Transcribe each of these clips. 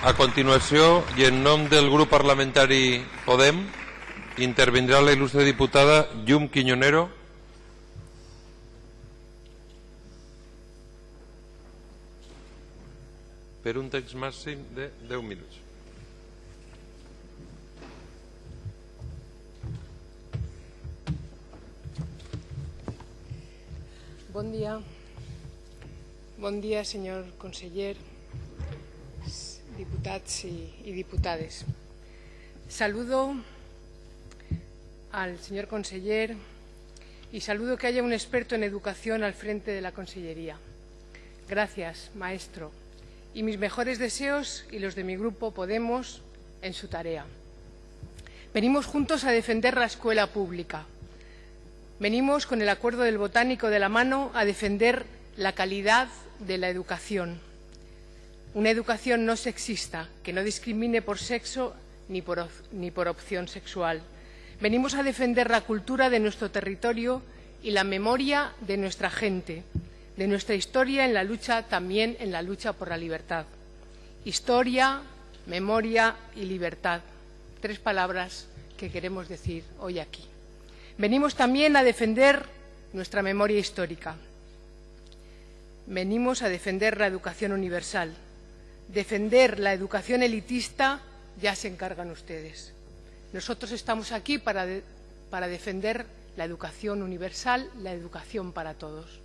A continuació, i en nom del grup parlamentari Podem, intervindrà la il·lustre diputada Llum Quiñonero. Per un text màxim de 10 minuts. Bon dia. Bon dia, senyor conseller, diputats y, y diputades. Saludo al señor conseller y saludo que haya un experto en educación al frente de la Consellería. Gracias, maestro, y mis mejores deseos y los de mi grupo Podemos en su tarea. Venimos juntos a defender la escuela pública. Venimos con el acuerdo del botánico de la mano a defender la calidad de la educación. Una educación no sexista, que no discrimine por sexo ni por, opción sexual. Venimos a defender la cultura de nuestro territorio y la memoria de nuestra gente, de nuestra historia en la lucha, también en la lucha por la libertad. Historia, memoria y libertad. Tres palabras que queremos decir hoy aquí. Venimos también a defender nuestra memoria histórica. Venimos a defender la educación universal. Defender la educación elitista ya se encargan ustedes. Nosotros estamos aquí para, para defender la educación universal, la educación para todos.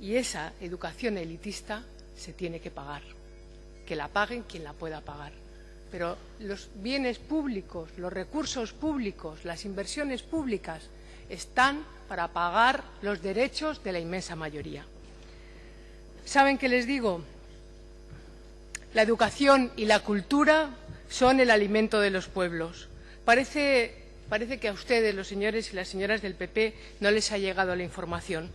Y esa educación elitista se tiene que pagar. Que la paguen quien la pueda pagar. Pero los bienes públicos, los recursos públicos, las inversiones públicas están para pagar los derechos de la inmensa mayoría. ¿Saben qué les digo? La educación y la cultura son el alimento de los pueblos. Parece, que a ustedes, los señores y las señoras del PP, no les ha llegado la información.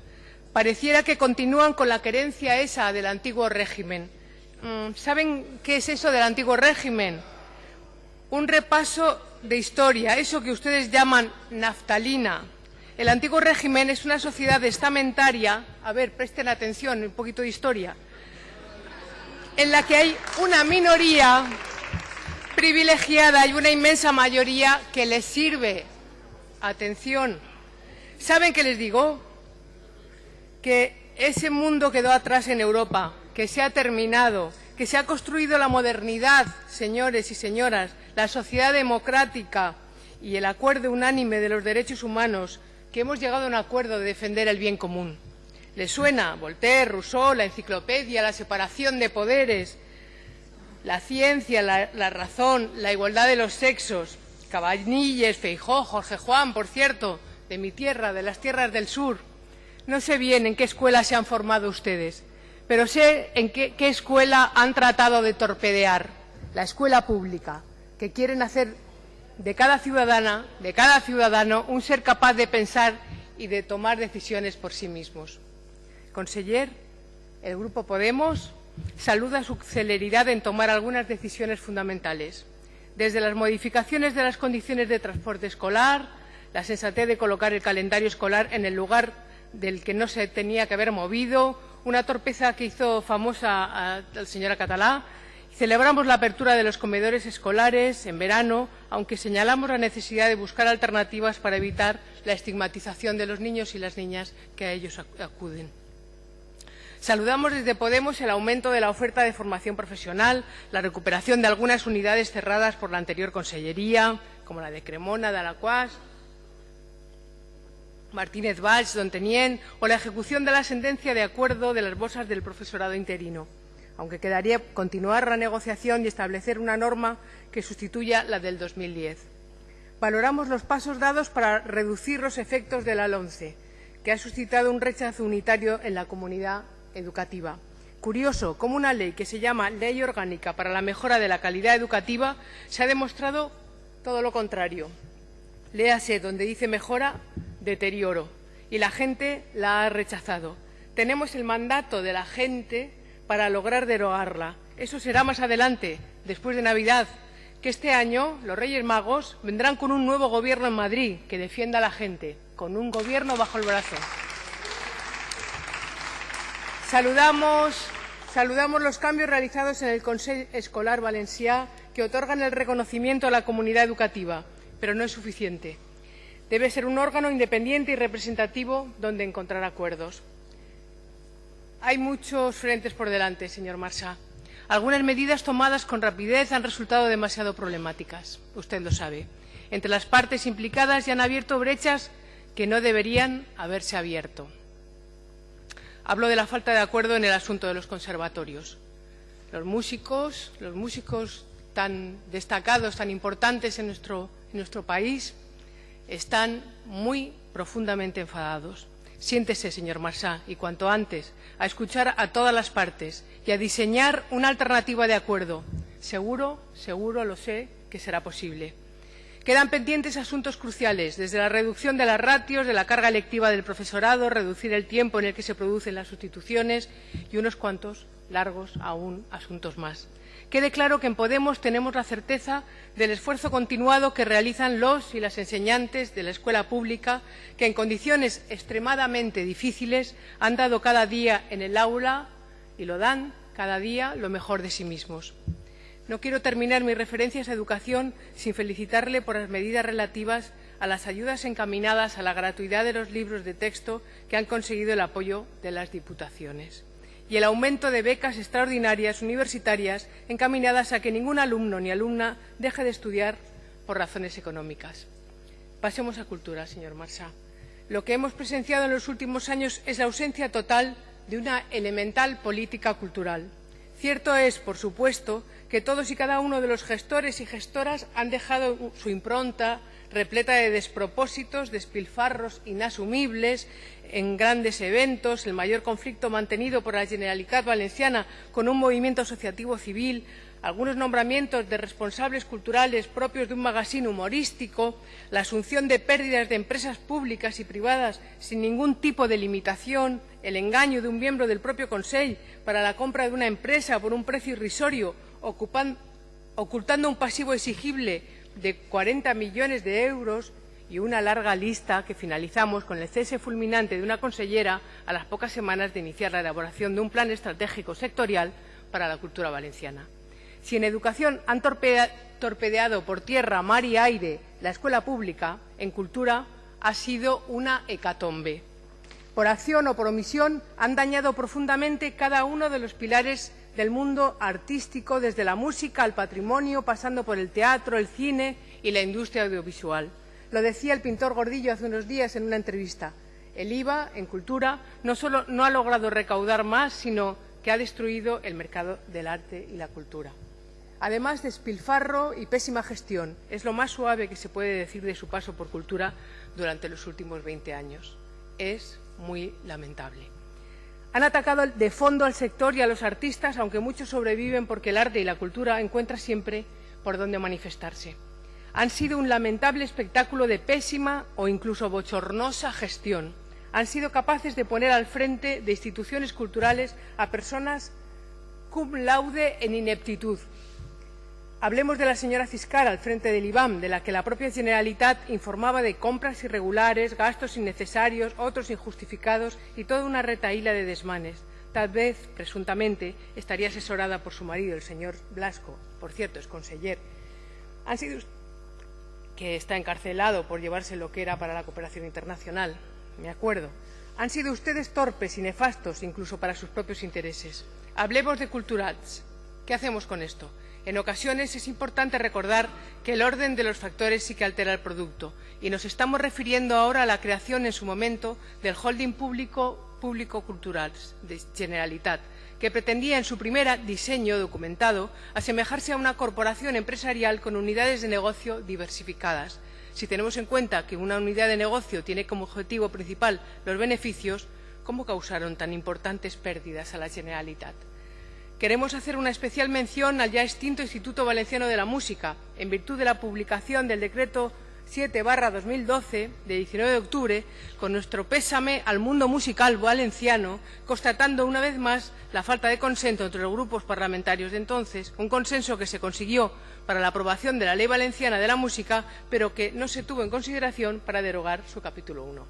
Pareciera que continúan con la querencia esa del antiguo régimen. Mm, ¿Saben qué es eso del antiguo régimen? Un repaso de historia, eso que ustedes llaman naftalina. El antiguo régimen es una sociedad estamentaria, a ver, presten atención, un poquito de historia, en la que hay una minoría privilegiada y una inmensa mayoría que les sirve. Atención. ¿Saben qué les digo? Que ese mundo quedó atrás en Europa, que se ha terminado, que se ha construido la modernidad, señores y señoras, la sociedad democrática y el acuerdo unánime de los derechos humanos, que hemos llegado a un acuerdo de defender el bien común. ¿Les suena? Voltaire, Rousseau, la enciclopedia, la separación de poderes, la ciencia, la, la, razón, la igualdad de los sexos, Cabanilles, Feijó, Jorge Juan, por cierto, de mi tierra, de las tierras del sur. No sé bien en qué escuela se han formado ustedes, pero sé en qué, qué escuela han tratado de torpedear, la escuela pública, que quieren hacer de cada ciudadana, de cada ciudadano, un ser capaz de pensar y de tomar decisiones por sí mismos. Conseller, el Grupo Podemos saluda su celeridad en tomar algunas decisiones fundamentales, desde las modificaciones de las condiciones de transporte escolar, la sensatez de colocar el calendario escolar en el lugar del que no se tenía que haber movido, una torpeza que hizo famosa a la señora Catalá. Celebramos la apertura de los comedores escolares en verano, aunque señalamos la necesidad de buscar alternativas para evitar la estigmatización de los niños y las niñas que a ellos acuden. Saludamos desde Podemos el aumento de la oferta de formación profesional, la recuperación de algunas unidades cerradas por la anterior Consellería, como la de Cremona, de Martínez Valls, Don Tenien, o la ejecución de la sentencia de acuerdo de las bolsas del profesorado interino, aunque quedaría continuar la negociación y establecer una norma que sustituya la del 2010. Valoramos los pasos dados para reducir los efectos de la LONCE, que ha suscitado un rechazo unitario en la comunidad educativa. Curioso cómo una ley que se llama Ley Orgánica para la Mejora de la Calidad Educativa se ha demostrado todo lo contrario. Léase donde dice mejora, deterioro. Y la gente la ha rechazado. Tenemos el mandato de la gente para lograr derogarla. Eso será más adelante, después de Navidad, que este año los Reyes Magos vendrán con un nuevo gobierno en Madrid que defienda a la gente, con un gobierno bajo el brazo. Saludamos Saludamos los cambios realizados en el Consejo Escolar Valencià que otorgan el reconocimiento a la comunidad educativa, pero no es suficiente. Debe ser un órgano independiente y representativo donde encontrar acuerdos. Hay muchos frentes por delante, señor Marsá. Algunas medidas tomadas con rapidez han resultado demasiado problemáticas. Usted lo sabe. Entre las partes implicadas ya han abierto brechas que no deberían haberse abierto. Hablo de la falta de acuerdo en el asunto de los conservatorios. Los músicos, los músicos tan destacados, tan importantes en nuestro, país, están muy profundamente enfadados. Siéntese, señor Marsá, y cuanto antes, a escuchar a todas las partes y a diseñar una alternativa de acuerdo. Seguro, seguro lo sé que será posible. Quedan pendientes asuntos cruciales, desde la reducción de las ratios, de la carga lectiva del profesorado, reducir el tiempo en el que se producen las sustituciones y unos cuantos largos aún asuntos más. Quede claro que en Podemos tenemos la certeza del esfuerzo continuado que realizan los y las enseñantes de la escuela pública, que en condiciones extremadamente difíciles han dado cada día en el aula y lo dan cada día lo mejor de sí mismos. No quiero terminar mis referencias a educación sin felicitarle por las medidas relativas a las ayudas encaminadas a la gratuidad de los libros de texto que han conseguido el apoyo de las diputaciones y el aumento de becas extraordinarias universitarias encaminadas a que ningún alumno ni alumna deje de estudiar por razones económicas. Pasemos a cultura, señor Marsá. Lo que hemos presenciado en los últimos años es la ausencia total de una elemental política cultural. Cierto es, por supuesto, que todos y cada uno de los gestores y gestoras han dejado su impronta repleta de despropósitos, despilfarros inasumibles en grandes eventos, el mayor conflicto mantenido por la Generalitat Valenciana con un movimiento asociativo civil, algunos nombramientos de responsables culturales propios de un magazine humorístico, la asunción de pérdidas de empresas públicas y privadas sin ningún tipo de limitación, el engaño de un miembro del propio Consejo para la compra de una empresa por un precio irrisorio, ocultando un pasivo exigible de 40 millones de euros y una larga lista que finalizamos con el cese fulminante de una consellera a las pocas semanas de iniciar la elaboración de un plan estratégico sectorial para la cultura valenciana. Si en educación han torpedeado por tierra, mar y aire la escuela pública, en cultura ha sido una hecatombe. Por acción o por omisión han dañado profundamente cada uno de los pilares del mundo artístico, desde la música al patrimonio, pasando por el teatro, el cine y la industria audiovisual. Lo decía el pintor Gordillo hace unos días en una entrevista. El IVA en cultura no solo no ha logrado recaudar más, sino que ha destruido el mercado del arte y la cultura. Además, despilfarro y pésima gestión es lo más suave que se puede decir de su paso por cultura durante los últimos 20 años. Es muy lamentable. Han atacado de fondo al sector y a los artistas, aunque muchos sobreviven porque el arte y la cultura encuentran siempre por dónde manifestarse. Han sido un lamentable espectáculo de pésima o incluso bochornosa gestión. Han sido capaces de poner al frente de instituciones culturales a personas cum laude en ineptitud, Hablemos de la señora Ciscar al frente del IBAM, de la que la propia Generalitat informaba de compras irregulares, gastos innecesarios, otros injustificados y toda una retaíla de desmanes. Tal vez, presuntamente, estaría asesorada por su marido, el señor Blasco, por cierto, es conseller. Han sido que está encarcelado por llevarse lo que era para la cooperación internacional, me acuerdo. Han sido ustedes torpes y nefastos, incluso para sus propios intereses. Hablemos de Culturats. ¿Qué hacemos con esto? En ocasiones es importante recordar que el orden de los factores sí que altera el producto y nos estamos refiriendo ahora a la creación en su momento del holding público público cultural de Generalitat, que pretendía en su primer diseño documentado asemejarse a una corporación empresarial con unidades de negocio diversificadas. Si tenemos en cuenta que una unidad de negocio tiene como objetivo principal los beneficios, ¿cómo causaron tan importantes pérdidas a la Generalitat? Queremos hacer una especial mención al ya extinto Instituto Valenciano de la Música, en virtud de la publicación del Decreto 7-2012, de 19 de octubre, con nuestro pésame al mundo musical valenciano, constatando una vez más la falta de consenso entre los grupos parlamentarios de entonces, un consenso que se consiguió para la aprobación de la Ley Valenciana de la Música, pero que no se tuvo en consideración para derogar su capítulo 1.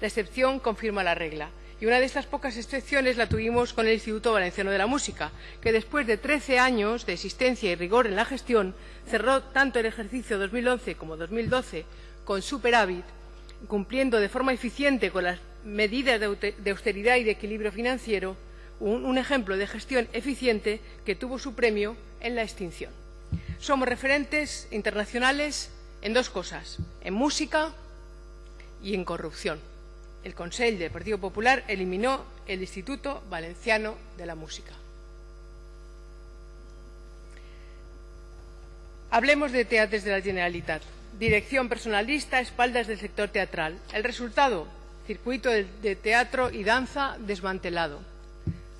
La excepción confirma la regla Y una de estas pocas excepciones la tuvimos con el Instituto Valenciano de la Música, que después de 13 años de existencia y rigor en la gestión, cerró tanto el ejercicio 2011 como 2012 con superávit, cumpliendo de forma eficiente con las medidas de austeridad y de equilibrio financiero, un, un ejemplo de gestión eficiente que tuvo su premio en la extinción. Somos referentes internacionales en dos cosas, en música y en corrupción. El Consell del Partido Popular eliminó el Instituto Valenciano de la Música. Hablemos de teatres de la Generalitat. Dirección personalista, espaldas del sector teatral. El resultado, circuito de teatro y danza desmantelado.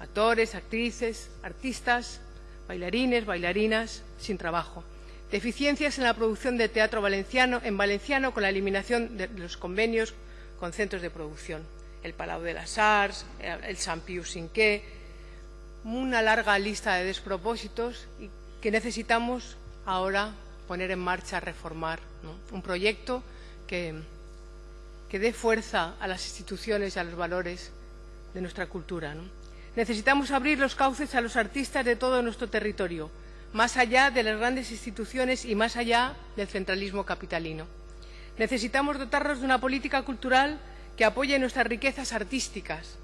Actores, actrices, artistas, bailarines, bailarinas, sin trabajo. Deficiencias en la producción de teatro valenciano, en valenciano con la eliminación de los convenios con centros de producción. El Palau de las Arts, el Sant Pius Cinquè, una larga lista de despropósitos que necesitamos ahora poner en marcha, reformar. Un proyecto que, que dé fuerza a las instituciones y a los valores de nuestra cultura. Necesitamos abrir los cauces a los artistas de todo nuestro territorio, más allá de las grandes instituciones y más allá del centralismo capitalino. Necesitamos dotarnos de una política cultural que apoye nuestras riquezas artísticas,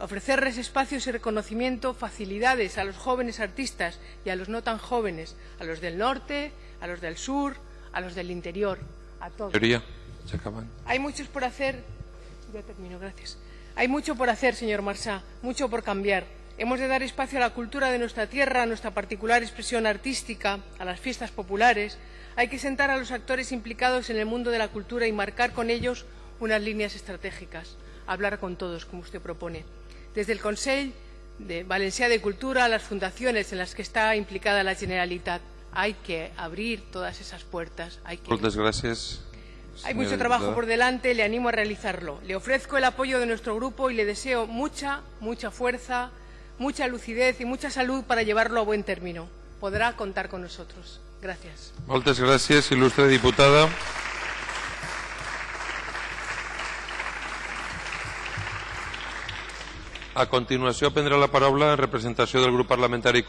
ofrecerles espacios y reconocimiento, facilidades a los jóvenes artistas y a los no tan jóvenes, a los del norte, a los del sur, a los del interior, a todos. Se acaban. Hay muchos por hacer. Ya termino, gracias. Hay mucho por hacer, señor Marsá, mucho por cambiar. Hemos de dar espacio a la cultura de nuestra tierra, a nuestra particular expresión artística, a las fiestas populares. Hay que sentar a los actores implicados en el mundo de la cultura y marcar con ellos unas líneas estratégicas. Hablar con todos, como usted propone. Desde el Consell de Valencia de Cultura a las fundaciones en las que está implicada la Generalitat. Hay que abrir todas esas puertas. Hay que... Muchas gracias. Hay mucho trabajo por delante, le animo a realizarlo. Le ofrezco el apoyo de nuestro grupo y le deseo mucha, mucha fuerza, mucha lucidez y mucha salud para llevarlo a buen término. Podrá contar con nosotros. Gracias. Muchas gracias, ilustre diputada. A continuació prendrà la paraula en representació del grup parlamentari